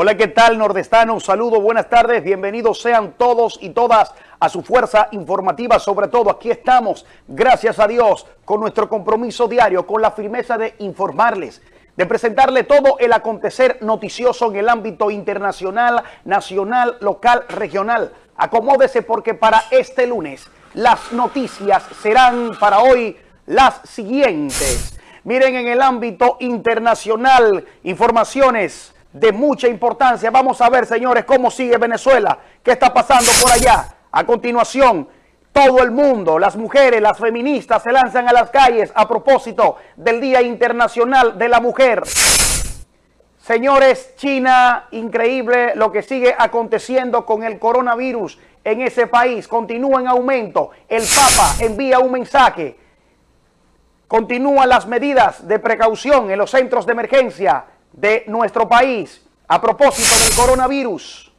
Hola, ¿qué tal nordestano? Un saludo, buenas tardes, bienvenidos sean todos y todas a su fuerza informativa. Sobre todo aquí estamos, gracias a Dios, con nuestro compromiso diario, con la firmeza de informarles, de presentarle todo el acontecer noticioso en el ámbito internacional, nacional, local, regional. Acomódese porque para este lunes las noticias serán para hoy las siguientes. Miren en el ámbito internacional, informaciones de mucha importancia. Vamos a ver, señores, cómo sigue Venezuela, qué está pasando por allá. A continuación, todo el mundo, las mujeres, las feministas se lanzan a las calles a propósito del Día Internacional de la Mujer. Señores, China, increíble lo que sigue aconteciendo con el coronavirus en ese país. Continúa en aumento. El Papa envía un mensaje. Continúan las medidas de precaución en los centros de emergencia de nuestro país a propósito del coronavirus.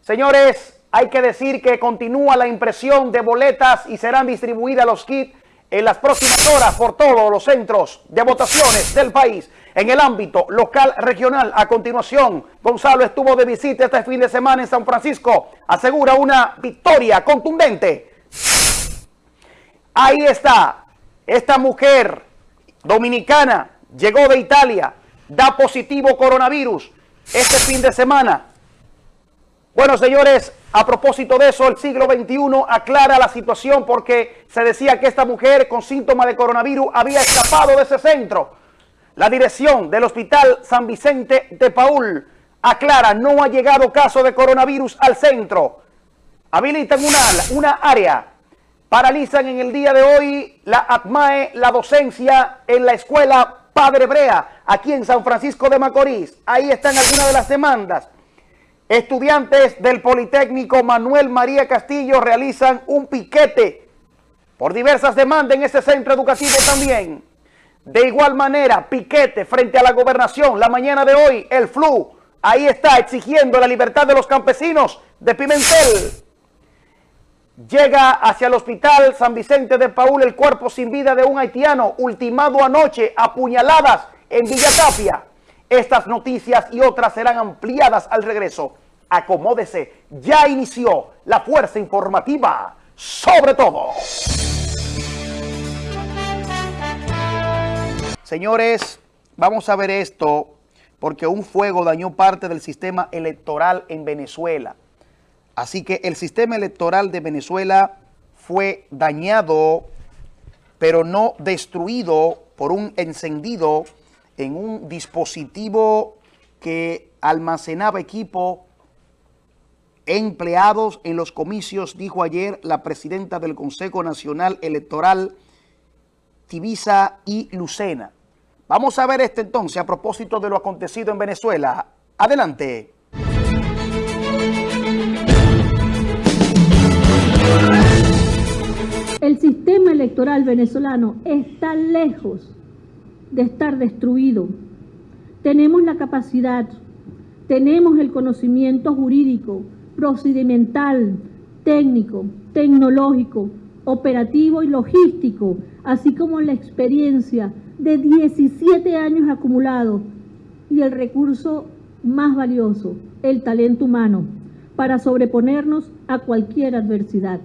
Señores, hay que decir que continúa la impresión de boletas y serán distribuidas los kits en las próximas horas por todos los centros de votaciones del país. En el ámbito local regional, a continuación, Gonzalo estuvo de visita este fin de semana en San Francisco. Asegura una victoria contundente. Ahí está, esta mujer dominicana llegó de Italia, da positivo coronavirus este fin de semana. Bueno, señores, a propósito de eso, el siglo XXI aclara la situación porque se decía que esta mujer con síntomas de coronavirus había escapado de ese centro. La dirección del Hospital San Vicente de Paul aclara, no ha llegado caso de coronavirus al centro. Habilitan una, una área, paralizan en el día de hoy la ATMAE, la docencia en la escuela Padre Brea, aquí en San Francisco de Macorís. Ahí están algunas de las demandas. Estudiantes del Politécnico Manuel María Castillo realizan un piquete por diversas demandas en ese centro educativo también. De igual manera, piquete frente a la gobernación. La mañana de hoy, el FLU, ahí está exigiendo la libertad de los campesinos de Pimentel. Llega hacia el hospital San Vicente de Paul el cuerpo sin vida de un haitiano ultimado anoche a puñaladas en Villa Tapia. Estas noticias y otras serán ampliadas al regreso. Acomódese, ya inició la fuerza informativa sobre todo. Señores, vamos a ver esto porque un fuego dañó parte del sistema electoral en Venezuela. Así que el sistema electoral de Venezuela fue dañado, pero no destruido por un encendido en un dispositivo que almacenaba equipo empleados en los comicios, dijo ayer la presidenta del Consejo Nacional Electoral, Tibisa y Lucena. Vamos a ver este entonces a propósito de lo acontecido en Venezuela. Adelante. El sistema electoral venezolano está lejos de estar destruido. Tenemos la capacidad, tenemos el conocimiento jurídico, procedimental, técnico, tecnológico, operativo y logístico, así como la experiencia de 17 años acumulados y el recurso más valioso, el talento humano, para sobreponernos a cualquier adversidad.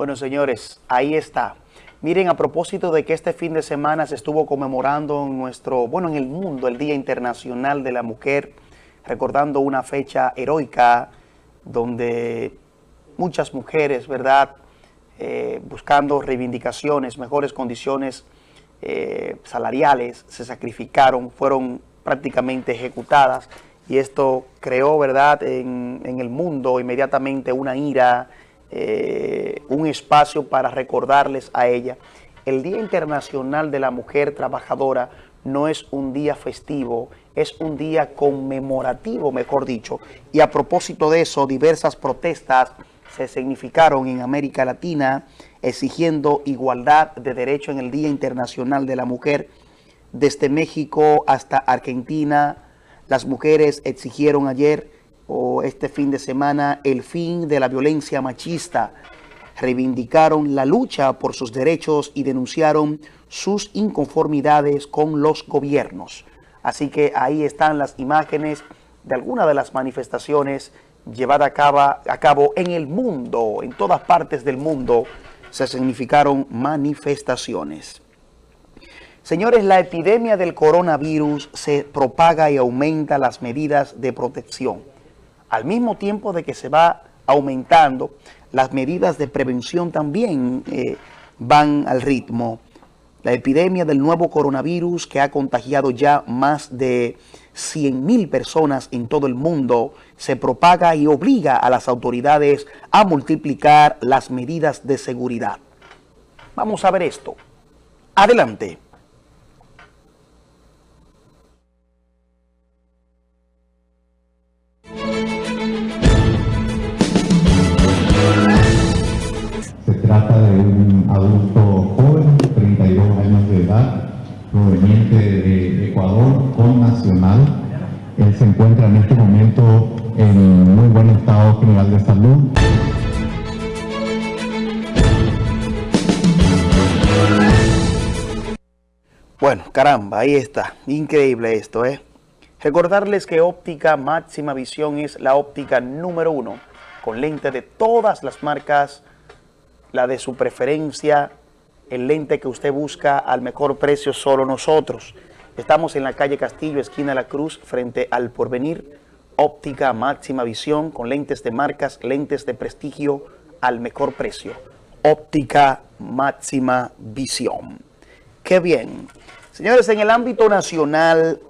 Bueno, señores, ahí está. Miren, a propósito de que este fin de semana se estuvo conmemorando en nuestro, bueno, en el mundo, el Día Internacional de la Mujer, recordando una fecha heroica donde muchas mujeres, ¿verdad?, eh, buscando reivindicaciones, mejores condiciones eh, salariales, se sacrificaron, fueron prácticamente ejecutadas y esto creó, ¿verdad?, en, en el mundo inmediatamente una ira, eh, un espacio para recordarles a ella. El Día Internacional de la Mujer Trabajadora no es un día festivo, es un día conmemorativo, mejor dicho. Y a propósito de eso, diversas protestas se significaron en América Latina exigiendo igualdad de derecho en el Día Internacional de la Mujer. Desde México hasta Argentina, las mujeres exigieron ayer o este fin de semana el fin de la violencia machista. reivindicaron la lucha por sus derechos y denunciaron sus inconformidades con los gobiernos. Así que ahí están las imágenes de algunas de las manifestaciones llevadas a cabo, a cabo en el mundo, en todas partes del mundo se significaron manifestaciones. Señores, la epidemia del coronavirus se propaga y aumenta las medidas de protección. Al mismo tiempo de que se va aumentando, las medidas de prevención también eh, van al ritmo. La epidemia del nuevo coronavirus que ha contagiado ya más de 100.000 personas en todo el mundo se propaga y obliga a las autoridades a multiplicar las medidas de seguridad. Vamos a ver esto. Adelante. Adulto joven, 32 años de edad, proveniente de Ecuador, con nacional. Él se encuentra en este momento en muy buen estado general de salud. Bueno, caramba, ahí está. Increíble esto, ¿eh? Recordarles que óptica máxima visión es la óptica número uno, con lente de todas las marcas, la de su preferencia, el lente que usted busca al mejor precio solo nosotros. Estamos en la calle Castillo, esquina La Cruz, frente al Porvenir. Óptica máxima visión con lentes de marcas, lentes de prestigio al mejor precio. Óptica máxima visión. Qué bien. Señores, en el ámbito nacional,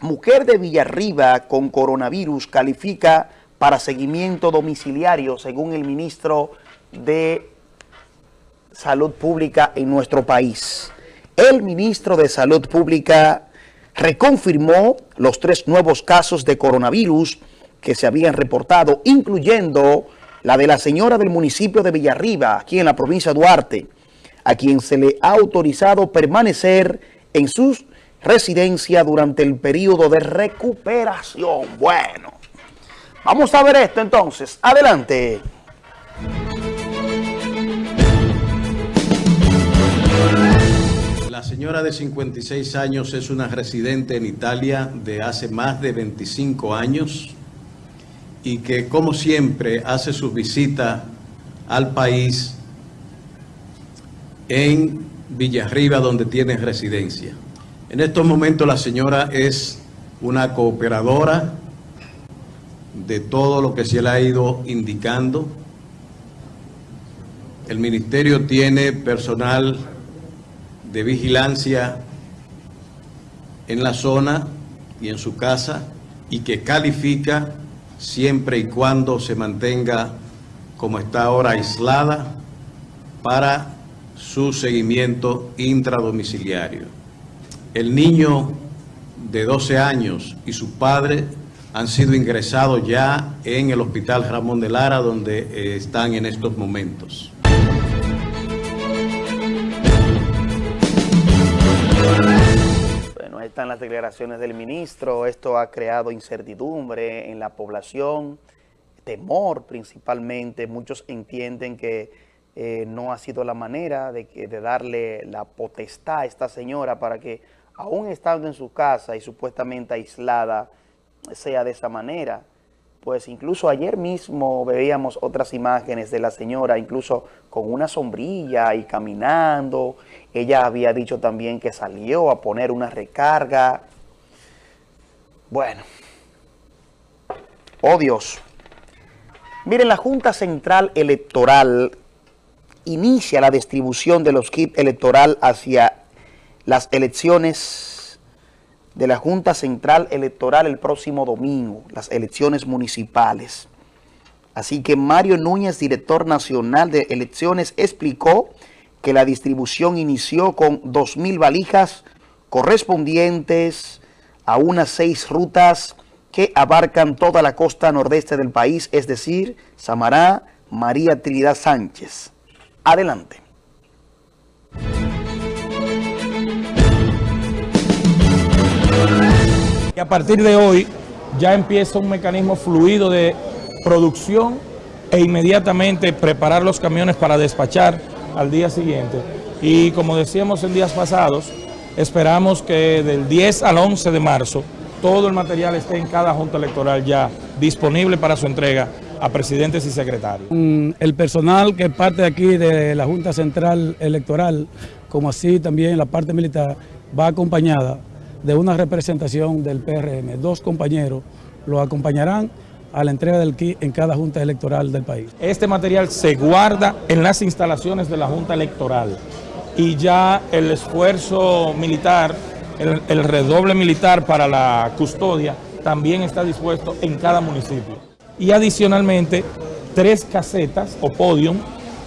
mujer de Villarriba con coronavirus califica para seguimiento domiciliario, según el ministro de Salud Pública en nuestro país. El ministro de Salud Pública reconfirmó los tres nuevos casos de coronavirus que se habían reportado, incluyendo la de la señora del municipio de Villarriba, aquí en la provincia de Duarte, a quien se le ha autorizado permanecer en su residencia durante el periodo de recuperación. Bueno, vamos a ver esto entonces. Adelante. La señora de 56 años es una residente en Italia de hace más de 25 años y que como siempre hace su visita al país en Villarriba donde tiene residencia. En estos momentos la señora es una cooperadora de todo lo que se le ha ido indicando. El ministerio tiene personal de vigilancia en la zona y en su casa y que califica siempre y cuando se mantenga como está ahora aislada para su seguimiento intradomiciliario. El niño de 12 años y su padre han sido ingresados ya en el Hospital Ramón de Lara, donde eh, están en estos momentos. Bueno, están las declaraciones del ministro. Esto ha creado incertidumbre en la población, temor principalmente. Muchos entienden que eh, no ha sido la manera de, de darle la potestad a esta señora para que, aún estando en su casa y supuestamente aislada, sea de esa manera. Pues incluso ayer mismo veíamos otras imágenes de la señora, incluso con una sombrilla y caminando. Ella había dicho también que salió a poner una recarga. Bueno. Oh Dios. Miren, la Junta Central Electoral inicia la distribución de los kits electoral hacia las elecciones de la Junta Central Electoral el próximo domingo, las elecciones municipales. Así que Mario Núñez, director nacional de elecciones, explicó que la distribución inició con 2.000 valijas correspondientes a unas seis rutas que abarcan toda la costa nordeste del país, es decir, Samará, María Trinidad Sánchez. Adelante. Y a partir de hoy ya empieza un mecanismo fluido de producción e inmediatamente preparar los camiones para despachar al día siguiente. Y como decíamos en días pasados, esperamos que del 10 al 11 de marzo todo el material esté en cada junta electoral ya disponible para su entrega a presidentes y secretarios. El personal que parte de aquí de la Junta Central Electoral, como así también la parte militar, va acompañada de una representación del PRM. Dos compañeros lo acompañarán a la entrega del kit en cada junta electoral del país. Este material se guarda en las instalaciones de la Junta Electoral y ya el esfuerzo militar, el, el redoble militar para la custodia también está dispuesto en cada municipio. Y adicionalmente, tres casetas o podium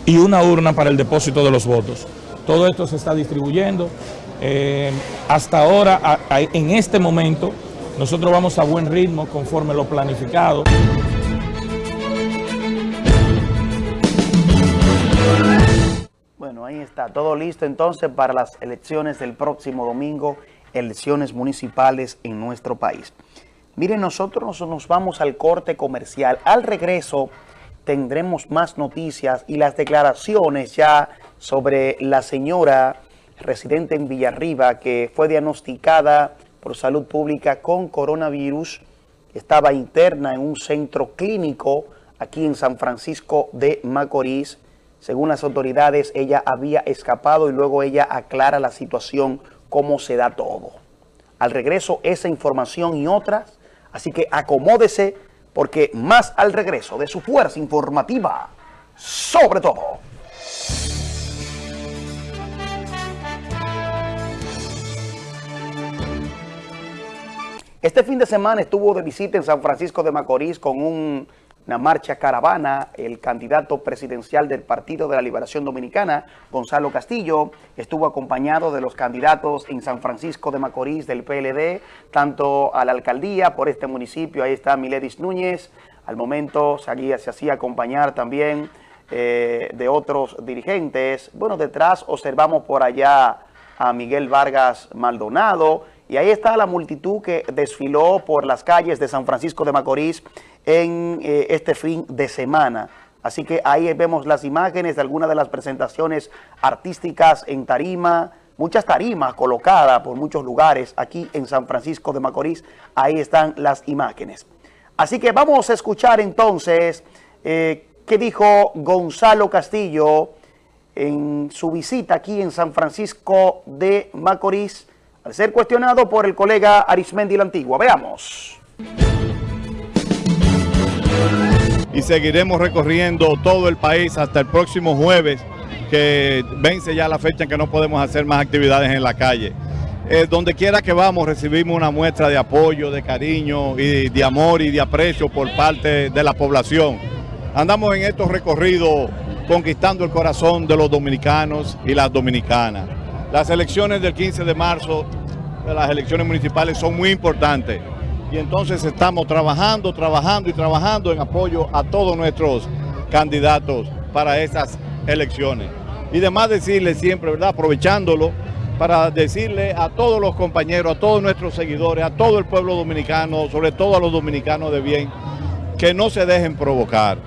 y una urna para el depósito de los votos. Todo esto se está distribuyendo. Eh, hasta ahora, en este momento, nosotros vamos a buen ritmo conforme lo planificado. Bueno, ahí está, todo listo entonces para las elecciones del próximo domingo, elecciones municipales en nuestro país. Miren, nosotros nos vamos al corte comercial. Al regreso tendremos más noticias y las declaraciones ya sobre la señora residente en Villarriba que fue diagnosticada por salud pública con coronavirus. Estaba interna en un centro clínico aquí en San Francisco de Macorís. Según las autoridades, ella había escapado y luego ella aclara la situación, cómo se da todo. Al regreso, esa información y otras Así que acomódese porque más al regreso de su fuerza informativa, sobre todo. Este fin de semana estuvo de visita en San Francisco de Macorís con un una marcha caravana, el candidato presidencial del Partido de la Liberación Dominicana, Gonzalo Castillo, estuvo acompañado de los candidatos en San Francisco de Macorís del PLD, tanto a la alcaldía por este municipio, ahí está Miledis Núñez, al momento se, se hacía acompañar también eh, de otros dirigentes. Bueno, detrás observamos por allá a Miguel Vargas Maldonado, y ahí está la multitud que desfiló por las calles de San Francisco de Macorís en eh, este fin de semana. Así que ahí vemos las imágenes de algunas de las presentaciones artísticas en tarima, muchas tarimas colocadas por muchos lugares aquí en San Francisco de Macorís. Ahí están las imágenes. Así que vamos a escuchar entonces eh, qué dijo Gonzalo Castillo en su visita aquí en San Francisco de Macorís al ser cuestionado por el colega Arismendi la Antigua. Veamos. Y seguiremos recorriendo todo el país hasta el próximo jueves, que vence ya la fecha en que no podemos hacer más actividades en la calle. Eh, donde quiera que vamos recibimos una muestra de apoyo, de cariño y de amor y de aprecio por parte de la población. Andamos en estos recorridos conquistando el corazón de los dominicanos y las dominicanas. Las elecciones del 15 de marzo, las elecciones municipales son muy importantes y entonces estamos trabajando, trabajando y trabajando en apoyo a todos nuestros candidatos para esas elecciones. Y además decirle siempre, ¿verdad? Aprovechándolo para decirle a todos los compañeros, a todos nuestros seguidores, a todo el pueblo dominicano, sobre todo a los dominicanos de bien, que no se dejen provocar,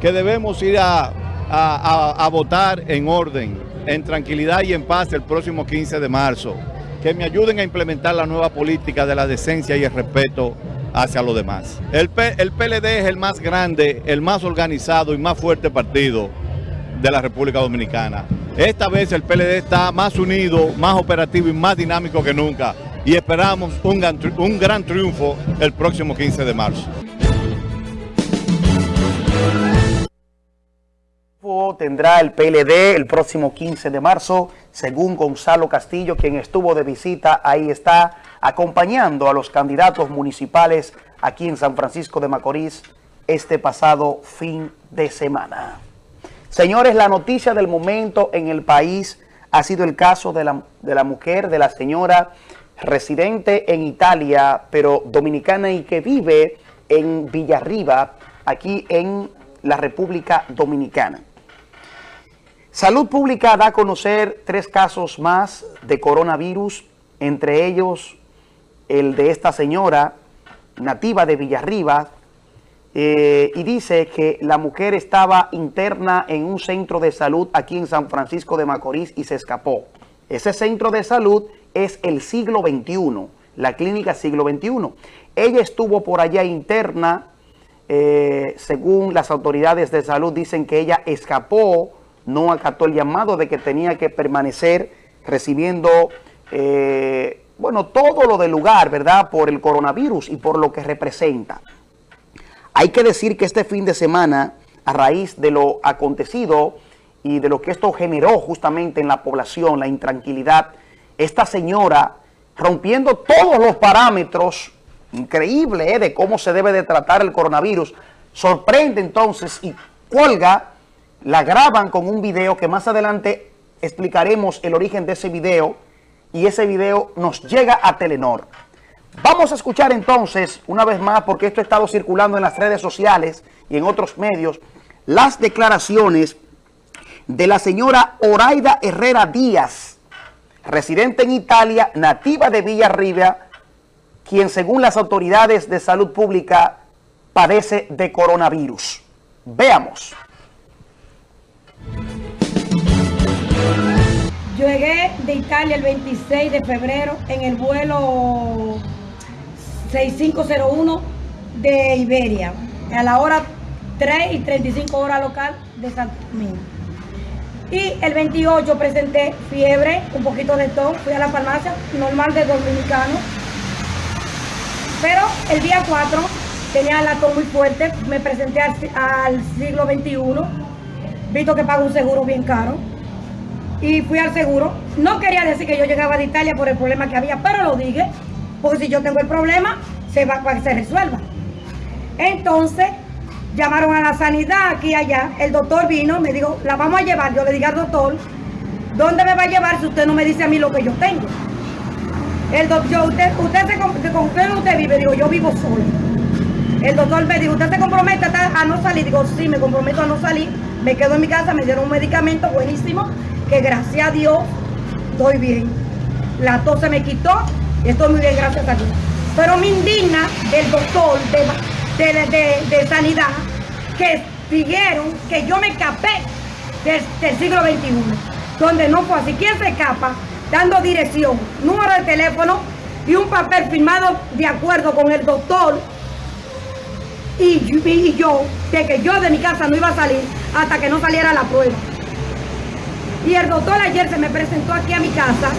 que debemos ir a, a, a, a votar en orden, en tranquilidad y en paz el próximo 15 de marzo. Que me ayuden a implementar la nueva política de la decencia y el respeto hacia los demás. El, el PLD es el más grande, el más organizado y más fuerte partido de la República Dominicana. Esta vez el PLD está más unido, más operativo y más dinámico que nunca y esperamos un gran triunfo el próximo 15 de marzo. Tendrá el PLD el próximo 15 de marzo, según Gonzalo Castillo, quien estuvo de visita, ahí está, acompañando a los candidatos municipales aquí en San Francisco de Macorís este pasado fin de semana. Señores, la noticia del momento en el país ha sido el caso de la, de la mujer, de la señora residente en Italia, pero dominicana y que vive en Villarriba, aquí en la República Dominicana. Salud Pública da a conocer tres casos más de coronavirus, entre ellos el de esta señora nativa de Villarriba, eh, y dice que la mujer estaba interna en un centro de salud aquí en San Francisco de Macorís y se escapó. Ese centro de salud es el siglo XXI, la clínica siglo XXI. Ella estuvo por allá interna, eh, según las autoridades de salud dicen que ella escapó, no acató el llamado de que tenía que permanecer recibiendo, eh, bueno, todo lo del lugar, ¿verdad?, por el coronavirus y por lo que representa. Hay que decir que este fin de semana, a raíz de lo acontecido y de lo que esto generó justamente en la población, la intranquilidad, esta señora rompiendo todos los parámetros, increíble ¿eh? de cómo se debe de tratar el coronavirus, sorprende entonces y cuelga, la graban con un video que más adelante explicaremos el origen de ese video y ese video nos llega a Telenor. Vamos a escuchar entonces, una vez más, porque esto ha estado circulando en las redes sociales y en otros medios, las declaraciones de la señora Oraida Herrera Díaz, residente en Italia, nativa de Villarriba, quien según las autoridades de salud pública padece de coronavirus. Veamos. Italia el 26 de febrero en el vuelo 6501 de Iberia, a la hora 3 y 35 horas local de Santo Domingo. Y el 28 presenté fiebre, un poquito de tos, fui a la farmacia, normal de dominicano. Pero el día 4 tenía la tos muy fuerte, me presenté al, al siglo XXI, visto que pago un seguro bien caro. Y fui al seguro. No quería decir que yo llegaba de Italia por el problema que había, pero lo dije porque si yo tengo el problema, se va para que se resuelva. Entonces, llamaron a la sanidad aquí y allá, el doctor vino, me dijo, la vamos a llevar, yo le dije al doctor, ¿dónde me va a llevar si usted no me dice a mí lo que yo tengo? El doctor, usted, usted se, con usted usted vive, digo, yo vivo solo. El doctor me dijo, ¿usted se compromete a no salir? Digo, sí, me comprometo a no salir. Me quedo en mi casa, me dieron un medicamento buenísimo, que gracias a Dios estoy bien. La tos se me quitó Estoy muy bien, gracias a Dios. Pero me indigna del doctor de, sanidad que dijeron que yo me escapé del, siglo XXI, donde no fue así. ¿Quién se escapa? Dando dirección, número de teléfono y un papel firmado de acuerdo con el doctor y, y, yo, de que yo de mi casa no iba a salir hasta que no saliera la prueba. Y el doctor ayer se me presentó aquí a mi casa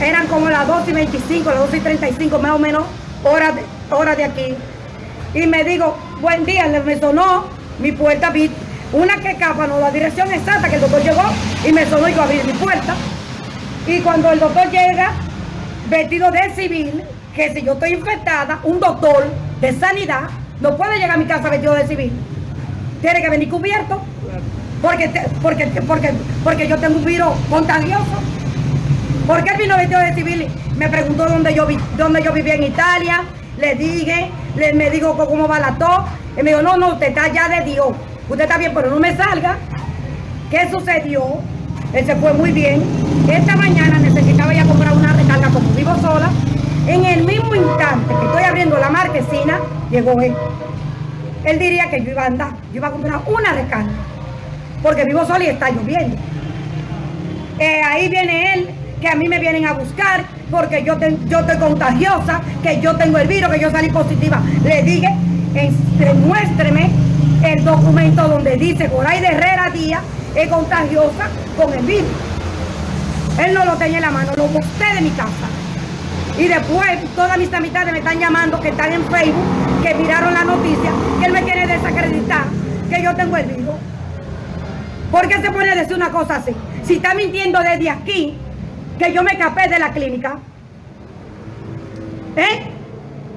eran como las 2 y 25, las 2 y 35 más o menos, horas de, de aquí. Y me digo, buen día, me sonó mi puerta, vi una que capa, no, la dirección exacta que el doctor llegó y me sonó y yo abrí mi puerta. Y cuando el doctor llega, vestido de civil, que si yo estoy infectada, un doctor de sanidad no puede llegar a mi casa vestido de civil. Tiene que venir cubierto. Porque, porque, porque, porque yo tengo un virus contagioso. Porque él vino vestido de civil? Me preguntó dónde yo, vi, dónde yo vivía en Italia. Le dije, le, me dijo cómo va la tos. Y me dijo, no, no, usted está ya de Dios. Usted está bien, pero no me salga. ¿Qué sucedió? Él se fue muy bien. Esta mañana necesitaba ya comprar una recarga como vivo sola. En el mismo instante que estoy abriendo la marquesina, llegó él. Él diría que yo iba a andar, yo iba a comprar una recarga. Porque vivo sola y está lloviendo. Eh, ahí viene él que a mí me vienen a buscar porque yo, yo estoy contagiosa, que yo tengo el virus, que yo salí positiva. Le dije, muéstreme el documento donde dice de Herrera Díaz es contagiosa con el virus. Él no lo tenía en la mano, lo busqué de mi casa. Y después todas mis amistades me están llamando, que están en Facebook, que miraron la noticia, que él me quiere desacreditar, que yo tengo el virus. ¿Por qué se pone a decir una cosa así? Si está mintiendo desde aquí, que yo me escapé de la clínica? ¿Eh?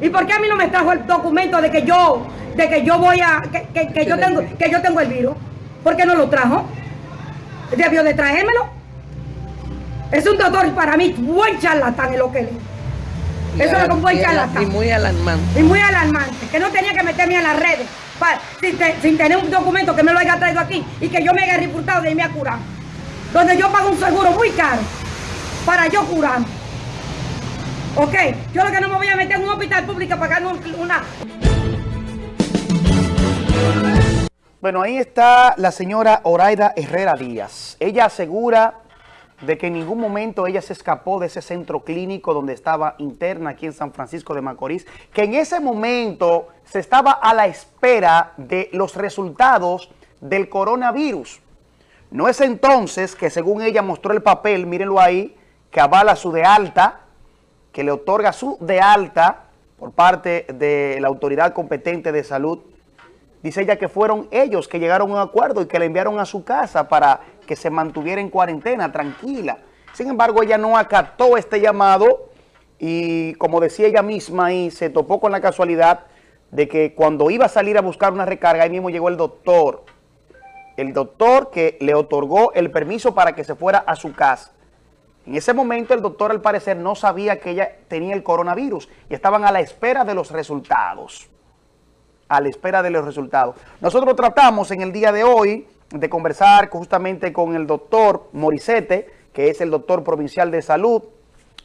¿Y por qué a mí no me trajo el documento de que yo, de que yo voy a, que, yo tengo, que yo tengo el virus? ¿Por qué no lo trajo? Debió de traérmelo. Es un doctor para mí buen charlatán en lo que lee. Eso es un buen charlatán. Y muy alarmante. Y muy alarmante. Que no tenía que meterme a las redes sin, tener un documento que me lo haya traído aquí y que yo me haya reportado de irme a curar. Donde yo pago un seguro muy caro para yo curar. Ok, yo lo que no me voy a meter en un hospital público pagando una... Bueno, ahí está la señora Oraida Herrera Díaz. Ella asegura de que en ningún momento ella se escapó de ese centro clínico donde estaba interna aquí en San Francisco de Macorís, que en ese momento se estaba a la espera de los resultados del coronavirus. No es entonces que según ella mostró el papel, mírenlo ahí, que avala su de alta, que le otorga su de alta por parte de la autoridad competente de salud, Dice ella que fueron ellos que llegaron a un acuerdo y que la enviaron a su casa para que se mantuviera en cuarentena, tranquila. Sin embargo, ella no acató este llamado y como decía ella misma ahí, se topó con la casualidad de que cuando iba a salir a buscar una recarga, ahí mismo llegó el doctor. El doctor que le otorgó el permiso para que se fuera a su casa. En ese momento el doctor al parecer no sabía que ella tenía el coronavirus y estaban a la espera de los resultados a la espera de los resultados. Nosotros tratamos en el día de hoy de conversar justamente con el doctor Morisete, que es el doctor provincial de salud.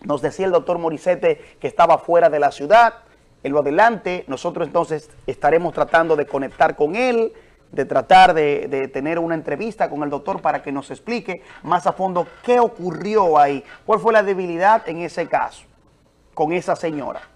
Nos decía el doctor Morisete que estaba fuera de la ciudad. En lo adelante, nosotros entonces estaremos tratando de conectar con él, de tratar de, de, tener una entrevista con el doctor para que nos explique más a fondo qué ocurrió ahí, cuál fue la debilidad en ese caso con esa señora.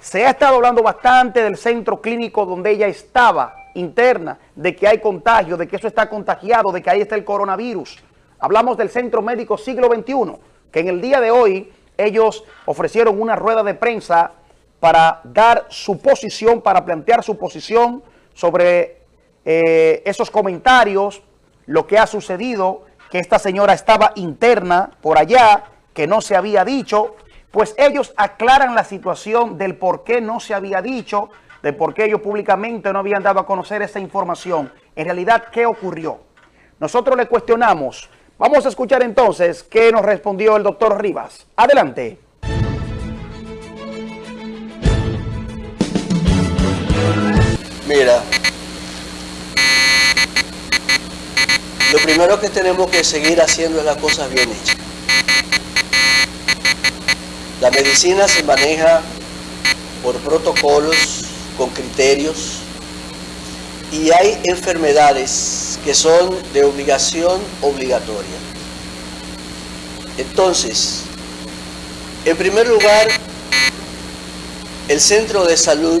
Se ha estado hablando bastante del centro clínico donde ella estaba interna, de que hay contagio, de que eso está contagiado, de que ahí está el coronavirus. Hablamos del Centro Médico Siglo XXI, que en el día de hoy ellos ofrecieron una rueda de prensa para dar su posición, para plantear su posición sobre eh, esos comentarios, lo que ha sucedido, que esta señora estaba interna por allá, que no se había dicho, pues ellos aclaran la situación del por qué no se había dicho, de por qué ellos públicamente no habían dado a conocer esa información. En realidad, ¿qué ocurrió? Nosotros le cuestionamos. Vamos a escuchar entonces qué nos respondió el doctor Rivas. Adelante. Mira, lo primero que tenemos que seguir haciendo es las cosas bien hechas. La medicina se maneja por protocolos, con criterios, y hay enfermedades que son de obligación obligatoria. Entonces, en primer lugar, el centro de salud,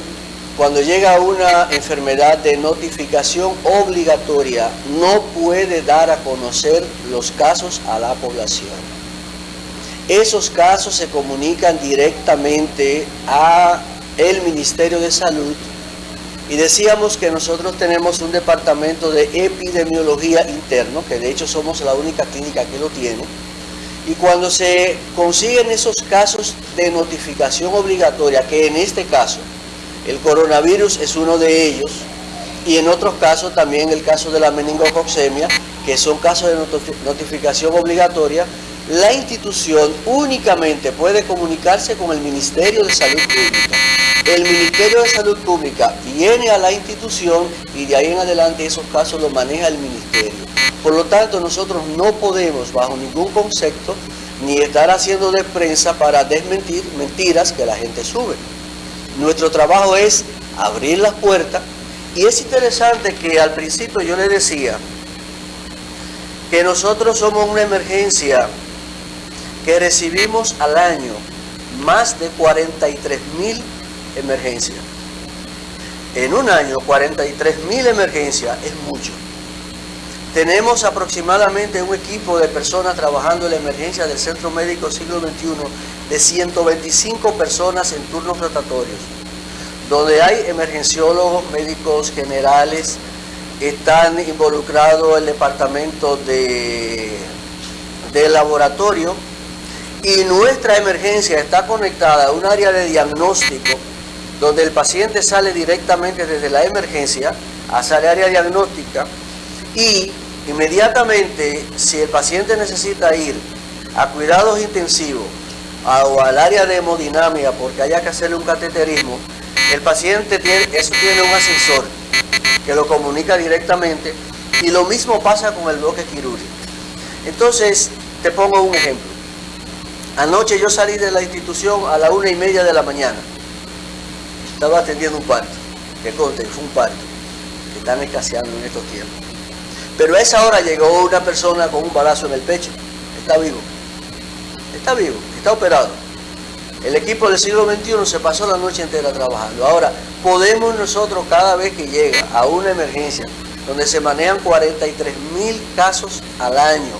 cuando llega una enfermedad de notificación obligatoria, no puede dar a conocer los casos a la población. Esos casos se comunican directamente a el Ministerio de Salud. Y decíamos que nosotros tenemos un departamento de epidemiología interno, que de hecho somos la única clínica que lo tiene, y cuando se consiguen esos casos de notificación obligatoria, que en este caso el coronavirus es uno de ellos, y en otros casos también el caso de la meningococcemia, que son casos de notificación obligatoria, la institución únicamente puede comunicarse con el Ministerio de Salud Pública. El Ministerio de Salud Pública viene a la institución y de ahí en adelante esos casos los maneja el Ministerio. Por lo tanto, nosotros no podemos, bajo ningún concepto, ni estar haciendo de prensa para desmentir mentiras que la gente sube. Nuestro trabajo es abrir las puertas y es interesante que al principio yo le decía que nosotros somos una emergencia que recibimos al año más de 43 mil emergencias. En un año 43 mil emergencias es mucho. Tenemos aproximadamente un equipo de personas trabajando en la emergencia del Centro Médico Siglo XXI de 125 personas en turnos rotatorios, donde hay emergenciólogos, médicos generales, están involucrados el departamento de, de laboratorio, y nuestra emergencia está conectada a un área de diagnóstico donde el paciente sale directamente desde la emergencia hacia el área diagnóstica y inmediatamente si el paciente necesita ir a cuidados intensivos o al área de hemodinamia porque haya que hacerle un cateterismo, el paciente tiene, eso tiene un ascensor que lo comunica directamente y lo mismo pasa con el bloque quirúrgico. Entonces, te pongo un ejemplo. Anoche yo salí de la institución a la una y media de la mañana. Estaba atendiendo un parto, que conte, fue un parto. que están escaseando en estos tiempos. Pero a esa hora llegó una persona con un balazo en el pecho, está vivo, está vivo, está operado. El equipo del siglo XXI se pasó la noche entera trabajando. Ahora, ¿podemos nosotros cada vez que llega a una emergencia donde se manejan 43 mil casos al año,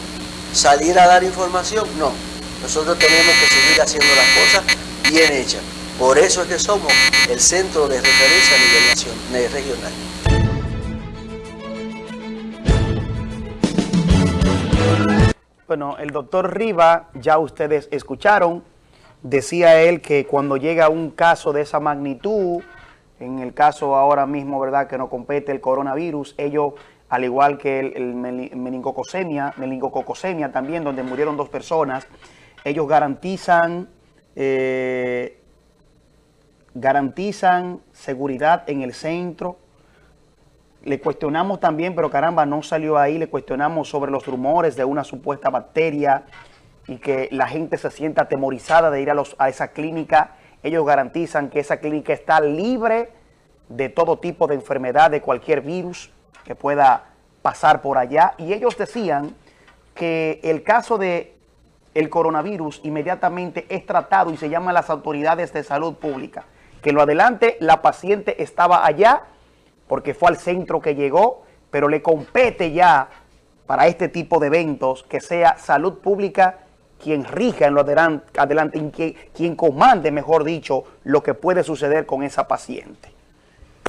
salir a dar información? No. Nosotros tenemos que seguir haciendo las cosas bien hechas. Por eso es que somos el centro de referencia a nivel nacional, regional. Bueno, el doctor Riva, ya ustedes escucharon, decía él que cuando llega un caso de esa magnitud, en el caso ahora mismo, ¿verdad?, que no compete el coronavirus, ellos, al igual que el, el también, donde murieron dos personas, ellos garantizan, eh, garantizan seguridad en el centro, le cuestionamos también, pero caramba, no salió ahí, le cuestionamos sobre los rumores de una supuesta bacteria y que la gente se sienta atemorizada de ir a, los, a esa clínica. Ellos garantizan que esa clínica está libre de todo tipo de enfermedad, de cualquier virus que pueda pasar por allá. Y ellos decían que el caso de el coronavirus inmediatamente es tratado y se llaman las autoridades de salud pública. Que lo adelante, la paciente estaba allá porque fue al centro que llegó, pero le compete ya para este tipo de eventos que sea salud pública quien rija en lo adelante, adelante quien, quien comande, mejor dicho, lo que puede suceder con esa paciente.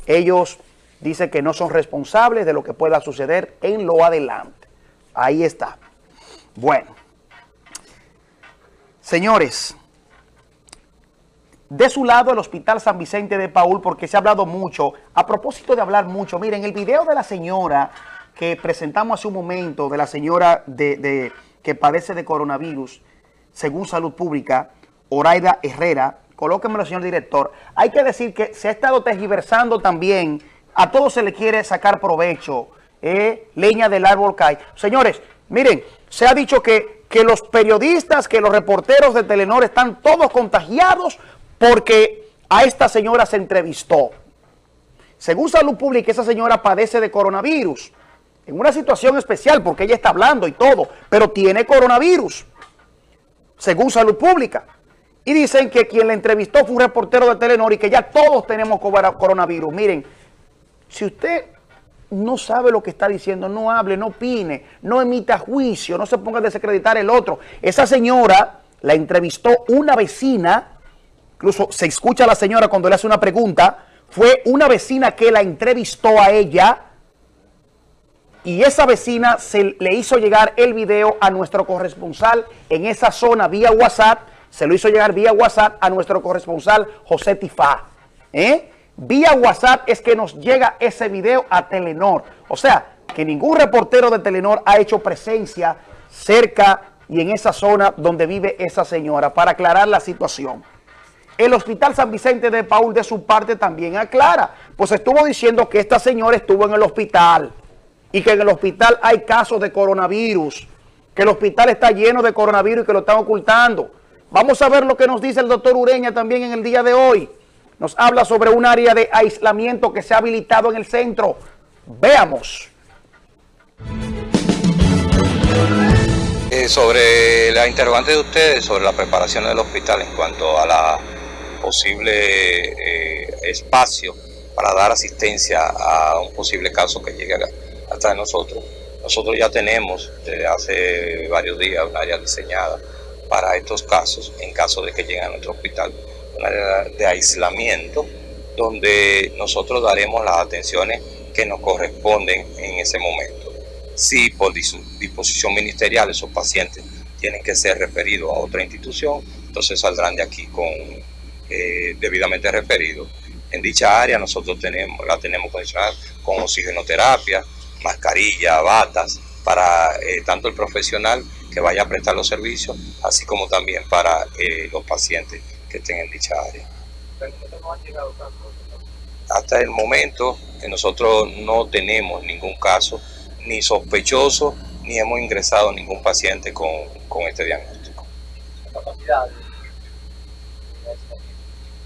Ellos dicen que no son responsables de lo que pueda suceder en lo adelante. Ahí está. Bueno. Señores, de su lado el Hospital San Vicente de Paul, porque se ha hablado mucho, a propósito de hablar mucho, miren, el video de la señora que presentamos hace un momento, de la señora de, que padece de coronavirus, según Salud Pública, Oraida Herrera, colóquemelo, señor director, hay que decir que se ha estado tergiversando también, a todos se le quiere sacar provecho, eh, leña del árbol cae. Señores, miren, se ha dicho que, que los periodistas, que los reporteros de Telenor están todos contagiados porque a esta señora se entrevistó. Según Salud Pública, esa señora padece de coronavirus, en una situación especial porque ella está hablando y todo, pero tiene coronavirus, según Salud Pública. Y dicen que quien la entrevistó fue un reportero de Telenor y que ya todos tenemos coronavirus. Miren, si usted no sabe lo que está diciendo, no hable, no opine, no emita juicio, no se ponga a desacreditar el otro. Esa señora la entrevistó una vecina incluso se escucha a la señora cuando le hace una pregunta, fue una vecina que la entrevistó a ella y esa vecina se le hizo llegar el video a nuestro corresponsal en esa zona vía WhatsApp, se lo hizo llegar vía WhatsApp a nuestro corresponsal José Tifá. ¿eh? Vía WhatsApp es que nos llega ese video a Telenor. O sea, que ningún reportero de Telenor ha hecho presencia cerca y en esa zona donde vive esa señora para aclarar la situación. El Hospital San Vicente de Paul de su parte también aclara, pues estuvo diciendo que esta señora estuvo en el hospital y que en el hospital hay casos de coronavirus, que el hospital está lleno de coronavirus y que lo están ocultando. Vamos a ver lo que nos dice el doctor Ureña también en el día de hoy. Nos habla sobre un área de aislamiento que se ha habilitado en el centro. Veamos. Eh, sobre la interrogante de ustedes, sobre la preparación del hospital en cuanto a la posible eh, espacio para dar asistencia a un posible caso que llegue hasta nosotros. Nosotros ya tenemos desde hace varios días un área diseñada para estos casos, en caso de que lleguen a nuestro hospital, de aislamiento donde nosotros daremos las atenciones que nos corresponden en ese momento. Si por disposición ministerial esos pacientes tienen que ser referidos a otra institución, entonces saldrán de aquí con eh, debidamente referido. En dicha área nosotros tenemos, la tenemos condicionada con oxigenoterapia, mascarilla, batas, para eh, tanto el profesional que vaya a prestar los servicios, así como también para eh, los pacientes que estén en dicha área. Hasta el momento nosotros no tenemos ningún caso, ni sospechoso, ni hemos ingresado ningún paciente con, con este diagnóstico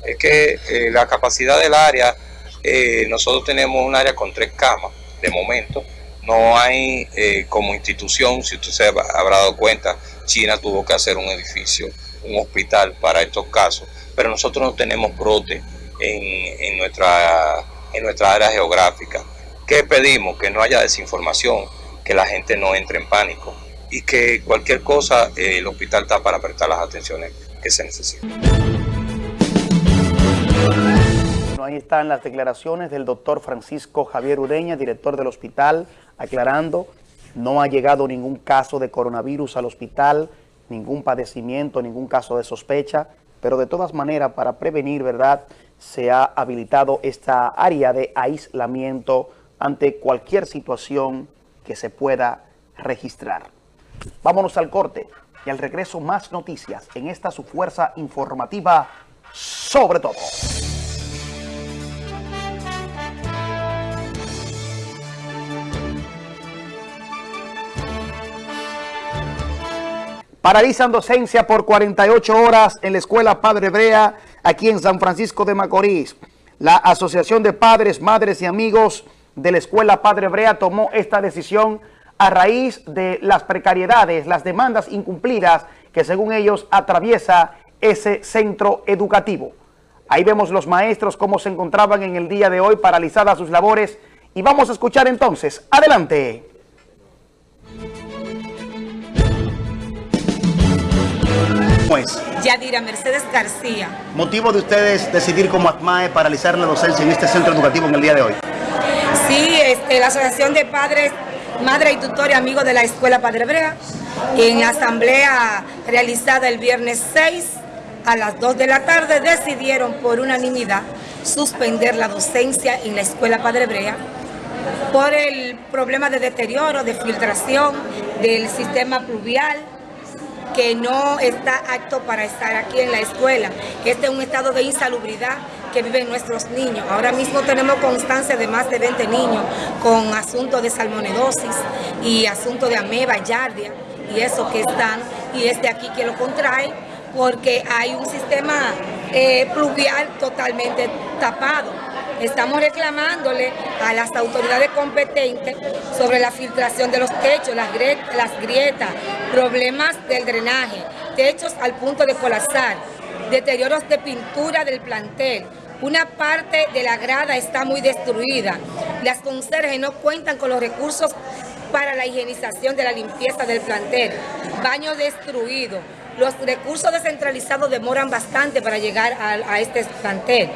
es que eh, la capacidad del área eh, nosotros tenemos un área con tres camas, de momento. No hay eh, como institución, si usted se habrá dado cuenta, China tuvo que hacer un edificio, un hospital para estos casos, pero nosotros no tenemos brote en, nuestra, en nuestra área geográfica. ¿Qué pedimos? Que no haya desinformación, que la gente no entre en pánico y que cualquier cosa eh, el hospital está para prestar las atenciones que se necesitan. ahí están las declaraciones del doctor Francisco Javier Ureña, director del hospital, aclarando, no ha llegado ningún caso de coronavirus al hospital, ningún padecimiento, ningún caso de sospecha, pero de todas maneras, para prevenir, ¿verdad?, se ha habilitado esta área de aislamiento ante cualquier situación que se pueda registrar. Vámonos al corte y al regreso más noticias en esta su fuerza informativa sobre todo. Paralizan docencia por 48 horas en la Escuela Padre Brea, aquí en San Francisco de Macorís. La Asociación de Padres, Madres y Amigos de la Escuela Padre Brea tomó esta decisión a raíz de las precariedades, las demandas incumplidas que según ellos atraviesa ese centro educativo. Ahí vemos los maestros cómo se encontraban en el día de hoy paralizadas sus labores y vamos a escuchar entonces. Adelante. Es? Yadira Mercedes García. ¿Motivo de ustedes decidir como ACMAE paralizar la docencia en este centro educativo en el día de hoy? Sí, este, la Asociación de Padres, Madre y Tutores Amigos de la Escuela Padre Brea, en la asamblea realizada el viernes 6 a las 2 de la tarde decidieron por unanimidad suspender la docencia en la Escuela Padre Brea por el problema de deterioro, de filtración del sistema pluvial, que no está apto para estar aquí en la escuela. Este es un estado de insalubridad que viven nuestros niños. Ahora mismo tenemos constancia de más de 20 niños con asuntos de salmonedosis y asuntos de ameba, yardia y eso que están, y es de aquí que lo contrae porque hay un sistema eh, pluvial totalmente tapado. Estamos reclamándole a las autoridades competentes sobre la filtración de los techos, las, grietas, problemas del drenaje, techos al punto de colapsar, deterioros de pintura del plantel, una parte de la grada está muy destruida. Las conserjes no cuentan con los recursos para la higienización de la limpieza del plantel. Baño destruido. Los recursos descentralizados demoran bastante para llegar a, este plantel.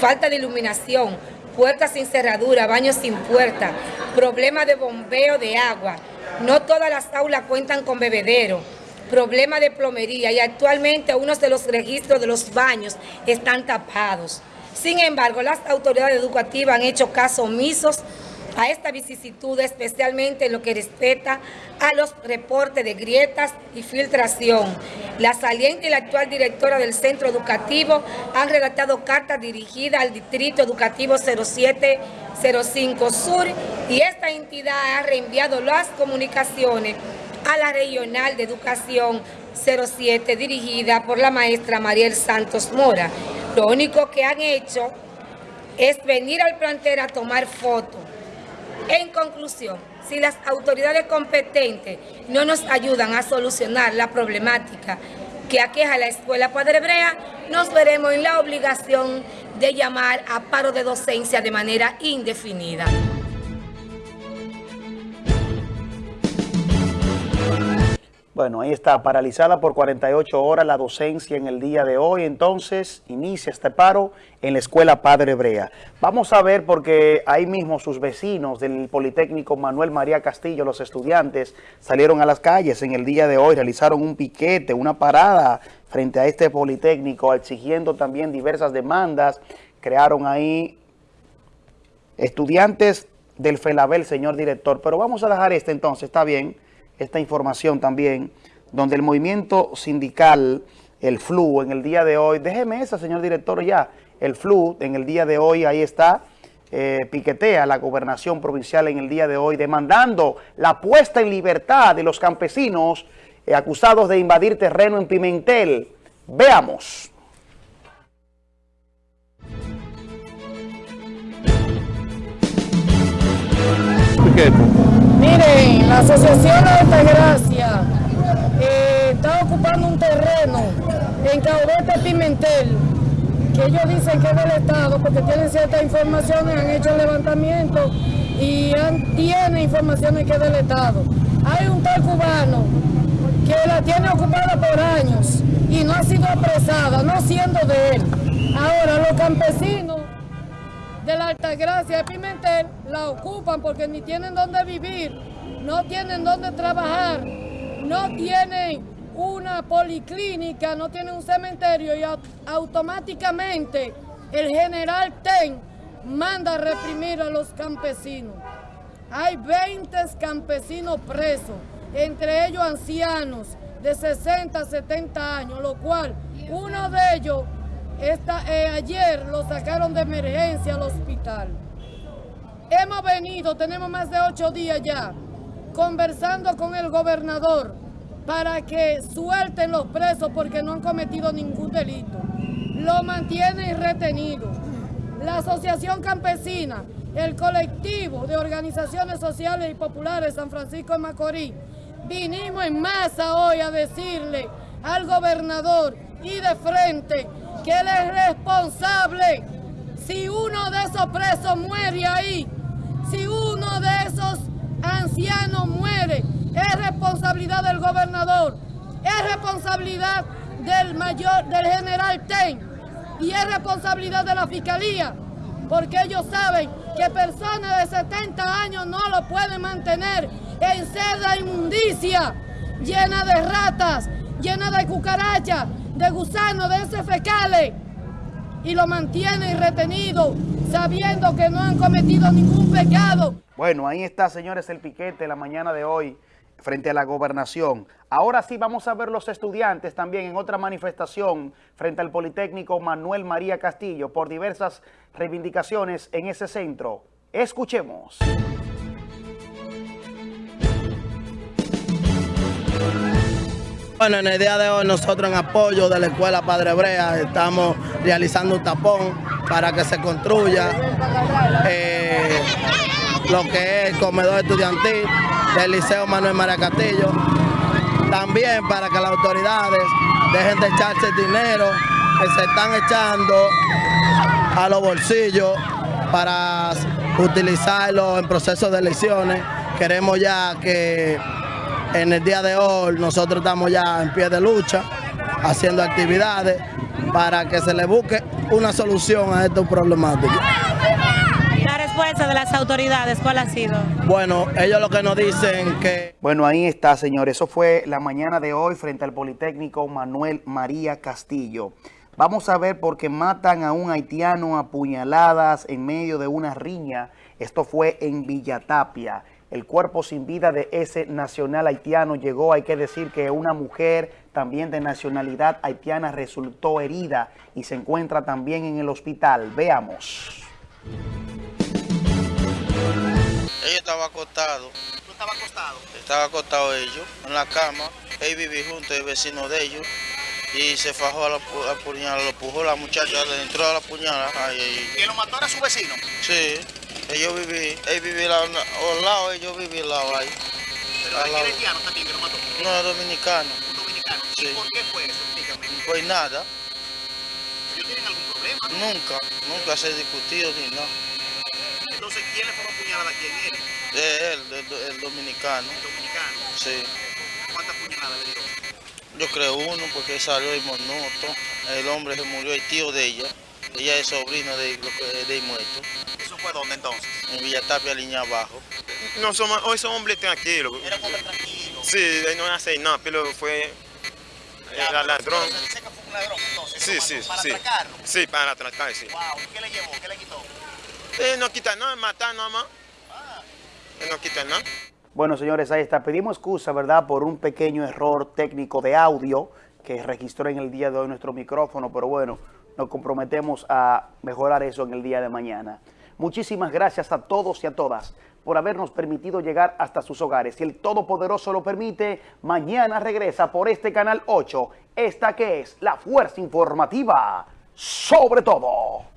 Falta de iluminación, puertas sin cerradura, baños sin puerta, problema de bombeo de agua. No todas las aulas cuentan con bebedero, problema de plomería y actualmente unos de los registros de los baños están tapados. Sin embargo, las autoridades educativas han hecho caso omisos a esta vicisitud, especialmente en lo que respecta a los reportes de grietas y filtración. La saliente y la actual directora del centro educativo han redactado cartas dirigidas al Distrito Educativo 0705 Sur y esta entidad ha reenviado las comunicaciones a la Regional de Educación 07 dirigida por la maestra Mariel Santos Mora. Lo único que han hecho es venir al plantel a tomar fotos en conclusión, si las autoridades competentes no nos ayudan a solucionar la problemática que aqueja la Escuela Padre Brea, nos veremos en la obligación de llamar a paro de docencia de manera indefinida. Bueno, ahí está, paralizada por 48 horas la docencia en el día de hoy. Entonces, inicia este paro en la Escuela Padre Brea. Vamos a ver porque ahí mismo sus vecinos del Politécnico Manuel María Castillo, los estudiantes, salieron a las calles en el día de hoy, realizaron un piquete, una parada frente a este Politécnico, exigiendo también diversas demandas. Crearon ahí estudiantes del FELABEL, señor director. Pero vamos a dejar este entonces, está bien esta información también, donde el movimiento sindical, el FLU, en el día de hoy, déjeme esa, señor director, ya, el FLU, en el día de hoy, ahí está, eh, piquetea la gobernación provincial en el día de hoy, demandando la puesta en libertad de los campesinos eh, acusados de invadir terreno en Pimentel. Veamos. Miren, la Asociación de Altagracia eh, está ocupando un terreno en Caudete Pimentel, que ellos dicen que es del Estado porque tienen ciertas informaciones, han hecho levantamiento y han, tienen informaciones que es del Estado. Hay un tal cubano que la tiene ocupada por años y no ha sido apresada, no siendo de él. Ahora los campesinos de la Altagracia de Pimentel la ocupan porque ni tienen dónde vivir, no tienen dónde trabajar, no tienen una policlínica, no tienen un cementerio y automáticamente el general Ten manda a reprimir a los campesinos. Hay 20 campesinos presos, entre ellos ancianos de 60, 70 años, lo cual uno de ellos esta, eh, ayer lo sacaron de emergencia al hospital. Hemos venido, tenemos más de ocho días ya, conversando con el gobernador para que suelten los presos porque no han cometido ningún delito. Lo mantienen retenido. La Asociación Campesina, el colectivo de organizaciones sociales y populares San Francisco de Macorís, vinimos en masa hoy a decirle al gobernador y de frente que él es responsable. Si uno de esos presos muere ahí, si uno de esos ancianos muere, es responsabilidad del gobernador, es responsabilidad del mayor, del general Ten y es responsabilidad de la fiscalía, porque ellos saben que personas de 70 años no lo pueden mantener en seda inmundicia, llena de ratas, llena de cucarachas, de gusanos, de heces fecales, y lo mantienen retenido, sabiendo que no han cometido ningún pecado. Bueno, ahí está, señores, el piquete la mañana de hoy frente a la gobernación. Ahora sí vamos a ver los estudiantes también en otra manifestación frente al Politécnico Manuel María Castillo por diversas reivindicaciones en ese centro. Escuchemos. Bueno, en el día de hoy nosotros en apoyo de la Escuela Padre Brea estamos realizando un tapón para que se construya eh, lo que es el comedor estudiantil del Liceo Manuel María Castillo. También para que las autoridades dejen de echarse el dinero que se están echando a los bolsillos para utilizarlo en procesos de elecciones. Queremos ya que en el día de hoy nosotros estamos ya en pie de lucha, haciendo actividades para que se le busque una solución a esta problemática. La respuesta de las autoridades, ¿cuál ha sido? Bueno, ellos lo que nos dicen que... Bueno, ahí está, señores. Eso fue la mañana de hoy frente al Politécnico Manuel María Castillo. Vamos a ver por qué matan a un haitiano a puñaladas en medio de una riña. Esto fue en Villatapia el cuerpo sin vida de ese nacional haitiano llegó, hay que decir que una mujer también de nacionalidad haitiana resultó herida y se encuentra también en el hospital. Veamos. Ella estaba acostado. ¿Tú estabas acostado? Estaba acostado ellos en la cama. Él vivía junto, el vecino de ellos. Y se fajó a la, puñalada, lo pujó la muchacha, le entró a la puñalada. ¿Y lo mató era su vecino? Sí. Yo viví, él vivía al lado, yo viví al lado ahí. ¿Pero es haitiano también que lo mató? No, dominicano. ¿Un dominicano? ¿Y por qué fue eso? Explícame. Pues nada. ¿Ellos tienen algún problema? Nunca, nunca se ha discutido ni nada. Entonces, ¿quién le fue a apuñalar a quién? ¿Él? él, el, el, dominicano. ¿El dominicano? Sí. ¿Cuántas puñaladas le dio? Yo creo uno, porque salió y monoto. El hombre se murió, el tío de ella. Ella es sobrino de, de muerto. ¿Eso fue dónde entonces? En Villatapia, línea abajo. No, somos, hoy son hombres tranquilos. ¿Era un hombre tranquilo? Sí, no hace nada, pero fue ya, ladrón. ¿Se dice que fue un ladrón entonces? Sí, sí, ¿Para sí. atracarlo? Sí, para atracar, sí. Wow, ¿qué le llevó? ¿Qué le quitó? Eh, no quita nada, matar nada más. Ah. Eh, no quita nada. Bueno, señores, ahí está. Pedimos excusa, ¿verdad?, por un pequeño error técnico de audio que registró en el día de hoy nuestro micrófono, pero bueno, nos comprometemos a mejorar eso en el día de mañana. Muchísimas gracias a todos y a todas por habernos permitido llegar hasta sus hogares. Si el Todopoderoso lo permite, mañana regresa por este Canal 8, esta que es la Fuerza Informativa sobre todo.